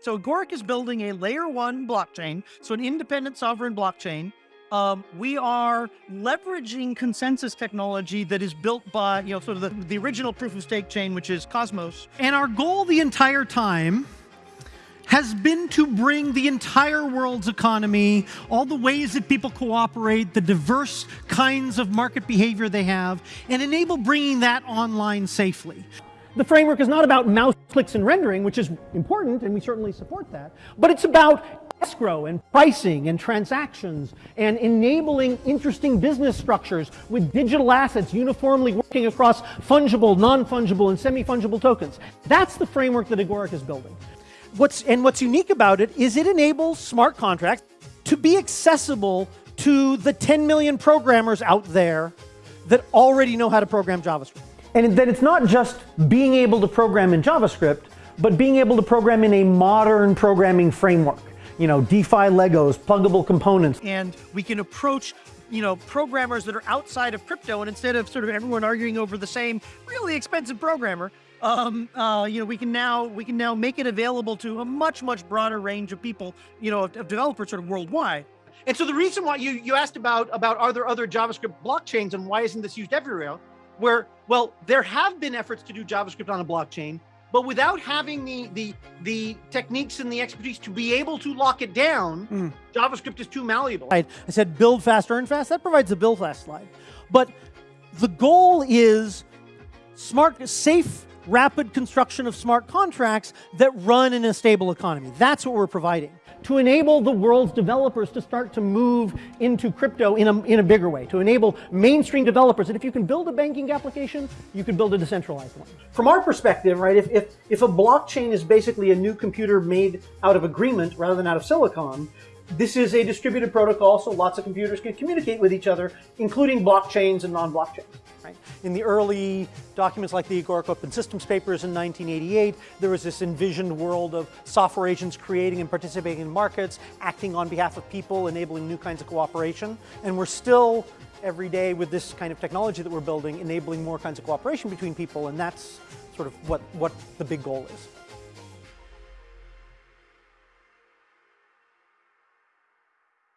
So Agoric is building a layer one blockchain, so an independent sovereign blockchain. Um, we are leveraging consensus technology that is built by, you know, sort of the, the original proof of stake chain, which is Cosmos. And our goal the entire time has been to bring the entire world's economy, all the ways that people cooperate, the diverse kinds of market behavior they have, and enable bringing that online safely. The framework is not about mouse clicks and rendering, which is important, and we certainly support that, but it's about escrow and pricing and transactions and enabling interesting business structures with digital assets uniformly working across fungible, non-fungible, and semi-fungible tokens. That's the framework that Agoric is building. What's, and what's unique about it is it enables smart contracts to be accessible to the 10 million programmers out there that already know how to program JavaScript. And that it's not just being able to program in JavaScript, but being able to program in a modern programming framework. You know, DeFi Legos, pluggable components. And we can approach you know, programmers that are outside of crypto, and instead of sort of everyone arguing over the same really expensive programmer, um, uh, you know, we can now we can now make it available to a much much broader range of people, you know, of, of developers sort of worldwide. And so the reason why you you asked about about are there other JavaScript blockchains and why isn't this used everywhere? Where well, there have been efforts to do JavaScript on a blockchain, but without having the the the techniques and the expertise to be able to lock it down, mm. JavaScript is too malleable. I said build fast, earn fast. That provides the build fast slide, but the goal is smart, safe rapid construction of smart contracts that run in a stable economy. That's what we're providing to enable the world's developers to start to move into crypto in a, in a bigger way, to enable mainstream developers that if you can build a banking application, you can build a decentralized one. From our perspective, right, if, if, if a blockchain is basically a new computer made out of agreement rather than out of silicon, this is a distributed protocol, so lots of computers can communicate with each other, including blockchains and non-blockchains. Right? In the early documents like the Agoric Open Systems papers in 1988, there was this envisioned world of software agents creating and participating in markets, acting on behalf of people, enabling new kinds of cooperation. And we're still, every day with this kind of technology that we're building, enabling more kinds of cooperation between people, and that's sort of what, what the big goal is.